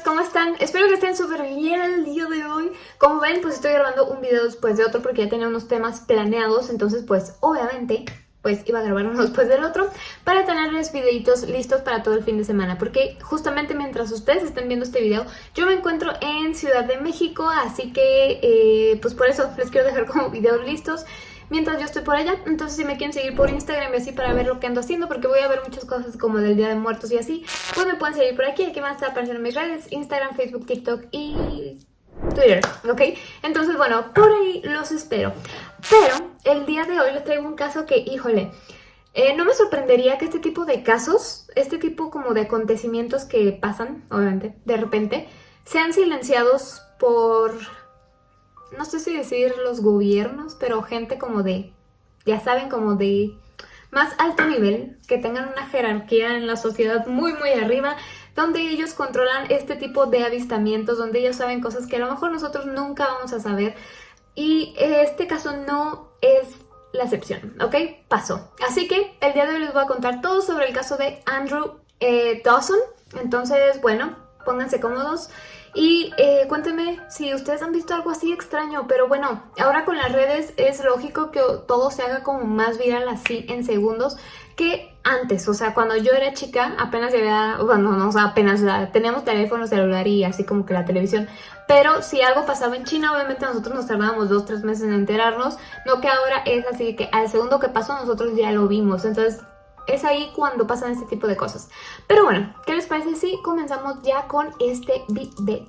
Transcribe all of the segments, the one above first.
¿cómo están? Espero que estén súper bien el día de hoy. Como ven, pues estoy grabando un video después de otro porque ya tenía unos temas planeados, entonces pues obviamente pues iba a grabar uno después del otro para tenerles videitos listos para todo el fin de semana porque justamente mientras ustedes estén viendo este video yo me encuentro en Ciudad de México así que eh, pues por eso les quiero dejar como videos listos mientras yo estoy por allá. Entonces si me quieren seguir por Instagram y así para ver lo que ando haciendo, porque voy a ver muchas cosas como del Día de Muertos y así, pues me pueden seguir por aquí. Aquí van a estar apareciendo mis redes, Instagram, Facebook, TikTok y Twitter, ¿ok? Entonces, bueno, por ahí los espero. Pero el día de hoy les traigo un caso que, híjole, eh, no me sorprendería que este tipo de casos, este tipo como de acontecimientos que pasan, obviamente, de repente, sean silenciados por no sé si decir los gobiernos, pero gente como de, ya saben, como de más alto nivel, que tengan una jerarquía en la sociedad muy muy arriba, donde ellos controlan este tipo de avistamientos, donde ellos saben cosas que a lo mejor nosotros nunca vamos a saber. Y este caso no es la excepción, ¿ok? Pasó. Así que el día de hoy les voy a contar todo sobre el caso de Andrew eh, Dawson. Entonces, bueno, pónganse cómodos. Y eh, cuéntenme si ustedes han visto algo así extraño, pero bueno, ahora con las redes es lógico que todo se haga como más viral así en segundos que antes, o sea, cuando yo era chica apenas había, bueno, no, o sea, apenas teníamos teléfono celular y así como que la televisión, pero si algo pasaba en China, obviamente nosotros nos tardábamos dos, tres meses en enterarnos, no que ahora es así que al segundo que pasó nosotros ya lo vimos, entonces es ahí cuando pasan este tipo de cosas. Pero bueno, ¿qué les parece si comenzamos ya con este video?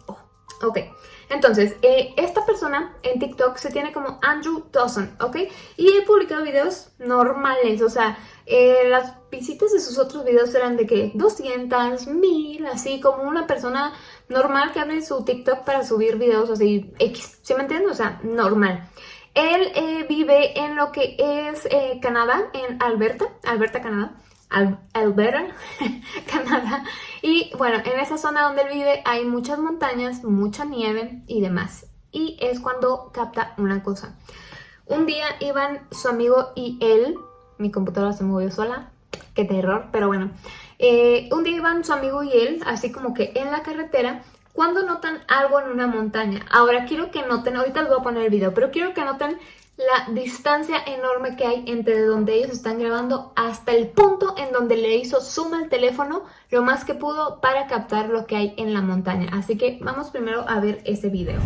Ok, entonces, eh, esta persona en TikTok se tiene como Andrew Dawson, ¿ok? Y he publicado videos normales, o sea, eh, las visitas de sus otros videos eran de que 200, 1000, así como una persona normal que abre su TikTok para subir videos así X, ¿sí me entienden? O sea, normal. Él eh, vive en lo que es eh, Canadá, en Alberta, Alberta, Canadá. Alberta, Canadá. Y bueno, en esa zona donde él vive hay muchas montañas, mucha nieve y demás. Y es cuando capta una cosa. Un día iban su amigo y él, mi computadora se movió sola, qué terror, pero bueno. Eh, un día iban su amigo y él, así como que en la carretera, cuando notan algo en una montaña. Ahora quiero que noten, ahorita les voy a poner el video, pero quiero que noten la distancia enorme que hay entre donde ellos están grabando hasta el punto en donde le hizo zoom al teléfono lo más que pudo para captar lo que hay en la montaña. Así que vamos primero a ver ese video.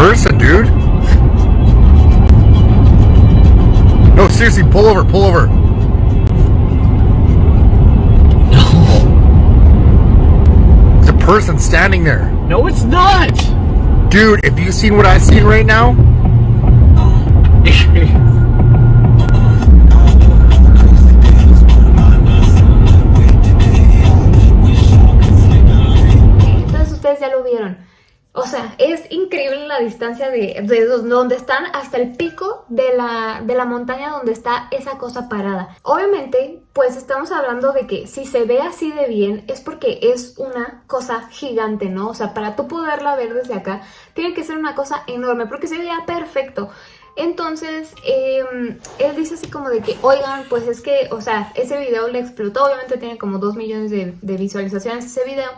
person, dude. No, seriously, pull over, pull over. No. There's a person standing there. No, it's not. Dude, if you seen what I seen right now? O sea, es increíble la distancia de, donde están hasta el pico de la, de la montaña donde está esa cosa parada. Obviamente, pues estamos hablando de que si se ve así de bien es porque es una cosa gigante, ¿no? O sea, para tú poderla ver desde acá, tiene que ser una cosa enorme porque se veía perfecto. Entonces, em, él dice así como de que, oigan, pues es que, o sea, ese video le explotó, obviamente tiene como 2 millones de, de visualizaciones ese video.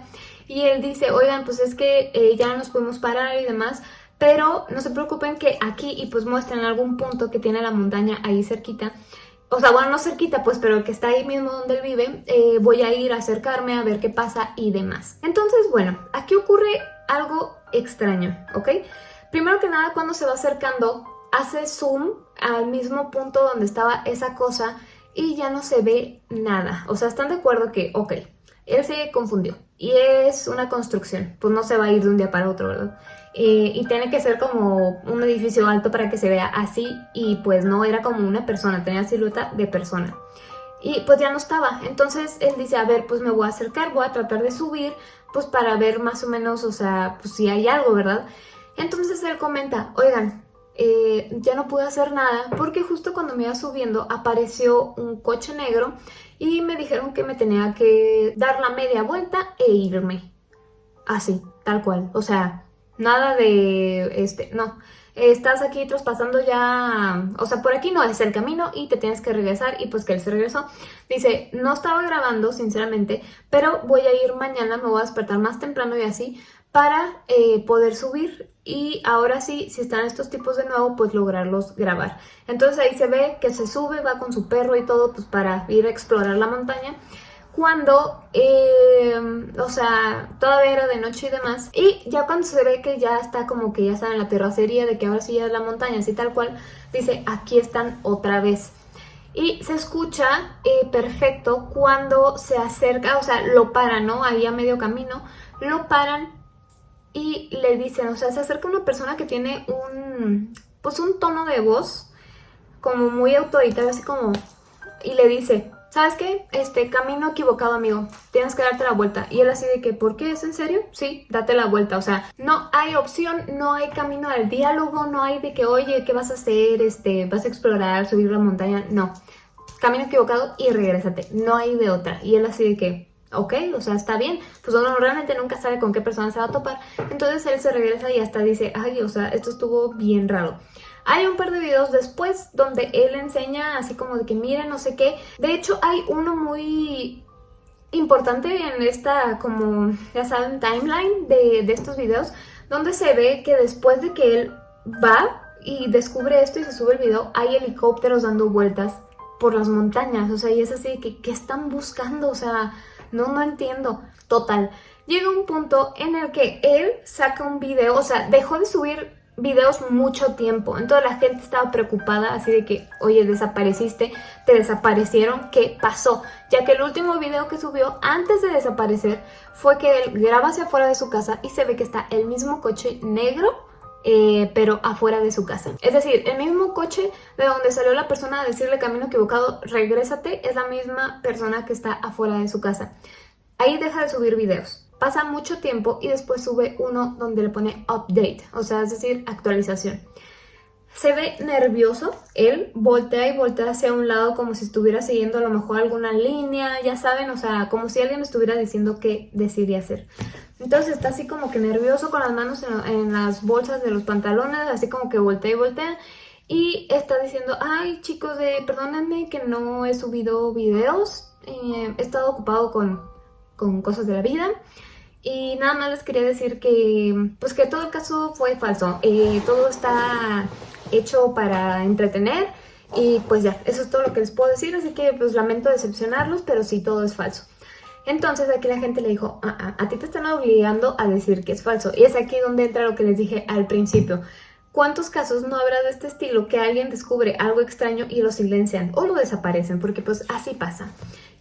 Y él dice, oigan, pues es que eh, ya nos podemos parar y demás, pero no se preocupen que aquí, y pues muestran algún punto que tiene la montaña ahí cerquita, o sea, bueno, no cerquita pues, pero que está ahí mismo donde él vive, eh, voy a ir a acercarme a ver qué pasa y demás. Entonces, bueno, aquí ocurre algo extraño, ¿ok? Primero que nada, cuando se va acercando, hace zoom al mismo punto donde estaba esa cosa y ya no se ve nada. O sea, están de acuerdo que, ok, él se confundió y es una construcción, pues no se va a ir de un día para otro, ¿verdad? Eh, y tiene que ser como un edificio alto para que se vea así y pues no era como una persona, tenía silueta de persona. Y pues ya no estaba, entonces él dice, a ver, pues me voy a acercar, voy a tratar de subir, pues para ver más o menos, o sea, pues si hay algo, ¿verdad? Entonces él comenta, oigan, eh, ya no pude hacer nada porque justo cuando me iba subiendo apareció un coche negro y me dijeron que me tenía que dar la media vuelta e irme. Así, tal cual. O sea, nada de este, no. Estás aquí traspasando ya, o sea, por aquí no es el camino y te tienes que regresar y pues que él se regresó. Dice, no estaba grabando sinceramente, pero voy a ir mañana, me voy a despertar más temprano y así para eh, poder subir y ahora sí, si están estos tipos de nuevo, pues lograrlos grabar. Entonces ahí se ve que se sube, va con su perro y todo, pues para ir a explorar la montaña cuando, eh, o sea, todavía era de noche y demás. Y ya cuando se ve que ya está como que ya está en la terracería, de que ahora sí ya es la montaña, así tal cual, dice, aquí están otra vez. Y se escucha eh, perfecto cuando se acerca, o sea, lo paran, ¿no? Ahí a medio camino, lo paran y le dicen, o sea, se acerca una persona que tiene un, pues un tono de voz como muy autoritario, así como, y le dice, ¿sabes qué? Este, camino equivocado, amigo. Tienes que darte la vuelta. Y él así de que, ¿por qué? ¿Es en serio? Sí, date la vuelta. O sea, no hay opción, no hay camino al diálogo, no hay de que, oye, ¿qué vas a hacer? Este, vas a explorar, subir la montaña. No. Camino equivocado y regrésate. No hay de otra. Y él así de que, ok, o sea, está bien. Pues uno realmente nunca sabe con qué persona se va a topar. Entonces él se regresa y hasta dice, ay, o sea, esto estuvo bien raro. Hay un par de videos después donde él enseña así como de que miren no sé qué. De hecho hay uno muy importante en esta como ya saben timeline de, de estos videos donde se ve que después de que él va y descubre esto y se sube el video hay helicópteros dando vueltas por las montañas. O sea y es así que ¿qué están buscando? O sea no, no entiendo. Total. Llega un punto en el que él saca un video, o sea, dejó de subir videos mucho tiempo. Entonces la gente estaba preocupada, así de que, oye, desapareciste, te desaparecieron, ¿qué pasó? Ya que el último video que subió antes de desaparecer fue que él graba hacia afuera de su casa y se ve que está el mismo coche negro eh, pero afuera de su casa. Es decir, el mismo coche de donde salió la persona a decirle camino equivocado, regrésate, es la misma persona que está afuera de su casa. Ahí deja de subir videos pasa mucho tiempo y después sube uno donde le pone update, o sea, es decir, actualización. Se ve nervioso, él voltea y voltea hacia un lado como si estuviera siguiendo a lo mejor alguna línea, ya saben, o sea, como si alguien estuviera diciendo qué decidía hacer. Entonces está así como que nervioso con las manos en, las bolsas de los pantalones, así como que voltea y voltea. Y está diciendo, ay chicos, eh, perdónenme que no he subido videos, eh, he estado ocupado con, con cosas de la vida. Y nada más les quería decir que, pues que todo el caso fue falso. Eh, todo está hecho para entretener y pues ya, eso es todo lo que les puedo decir. Así que pues lamento decepcionarlos, pero sí, todo es falso. Entonces aquí la gente le dijo, ah, ah, a ti te están obligando a decir que es falso. Y es aquí donde entra lo que les dije al principio. ¿Cuántos casos no habrá de este estilo que alguien descubre algo extraño y lo silencian o lo desaparecen? Porque pues así pasa.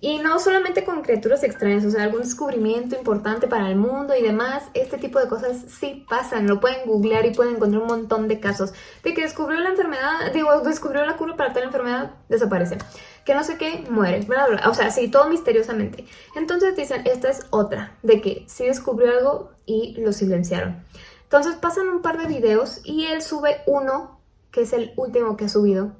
Y no solamente con criaturas extrañas, o sea, algún descubrimiento importante para el mundo y demás, este tipo de cosas sí pasan, lo pueden googlear y pueden encontrar un montón de casos de que descubrió la enfermedad, digo, descubrió la cura para tal enfermedad, desaparece, que no sé qué, muere, o sea, sí, todo misteriosamente. Entonces dicen, esta es otra, de que sí descubrió algo y lo silenciaron. Entonces pasan un par de videos y él sube uno, que es el último que ha subido,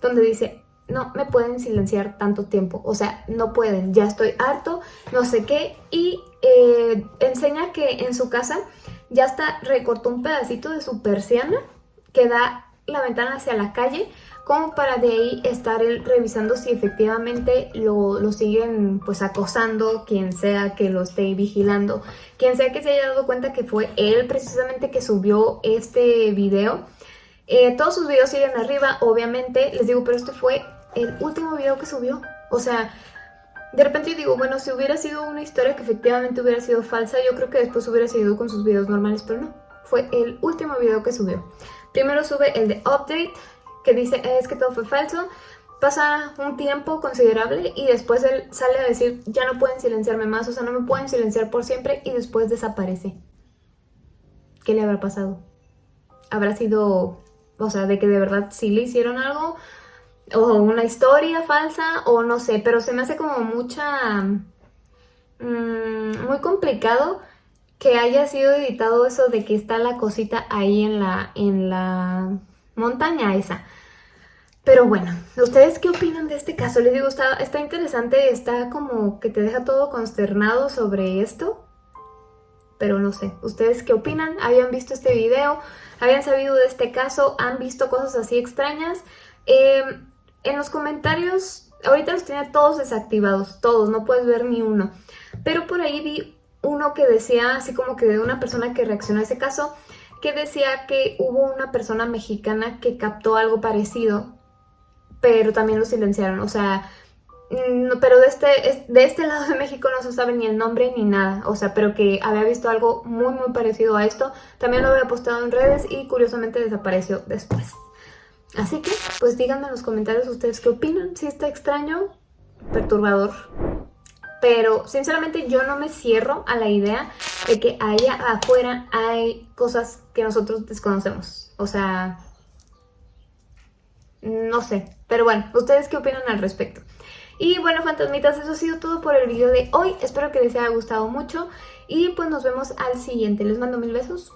donde dice, no me pueden silenciar tanto tiempo, o sea, no pueden, ya estoy harto, no sé qué, y eh, enseña que en su casa ya está recortó un pedacito de su persiana que da la ventana hacia la calle, como para de ahí estar revisando si efectivamente lo, lo, siguen pues acosando, quien sea que lo esté vigilando, quien sea que se haya dado cuenta que fue él precisamente que subió este video, eh, todos sus videos siguen arriba, obviamente, les digo, pero este fue el último video que subió. O sea, de repente yo digo, bueno, si hubiera sido una historia que efectivamente hubiera sido falsa, yo creo que después hubiera seguido con sus videos normales, pero no. Fue el último video que subió. Primero sube el de Update, que dice, es que todo fue falso. Pasa un tiempo considerable y después él sale a decir, ya no pueden silenciarme más, o sea, no me pueden silenciar por siempre y después desaparece. ¿Qué le habrá pasado? ¿Habrá sido o sea, de que de verdad sí le hicieron algo, o una historia falsa, o no sé, pero se me hace como mucha... Mm, muy complicado que haya sido editado eso de que está la cosita ahí en la, en la montaña esa. Pero bueno, ¿ustedes qué opinan de este caso? Les digo, está, está interesante, está como que te deja todo consternado sobre esto. pero no sé. ¿Ustedes qué opinan? ¿Habían visto este video? ¿Habían sabido de este caso? ¿Han visto cosas así extrañas? Eh, en los comentarios, ahorita los tiene todos desactivados, todos, no puedes ver ni uno. Pero por ahí vi uno que decía, así como que de una persona que reaccionó a ese caso, que decía que hubo una persona mexicana que captó algo parecido, pero también lo silenciaron. O sea, no, pero de este, de este lado de México no se sabe ni el nombre ni nada, o sea, pero que había visto algo muy muy parecido a esto, también lo había postado en redes y curiosamente desapareció después. Así que, pues díganme en los comentarios ustedes qué opinan, si está extraño, perturbador, pero sinceramente yo no me cierro a la idea de que allá afuera hay cosas que nosotros desconocemos, o sea, no sé, pero bueno, ¿ustedes qué opinan al respecto? Y bueno, fantasmitas, eso ha sido todo por el video de hoy. Espero que les haya gustado mucho y pues nos vemos al siguiente. Les mando mil besos.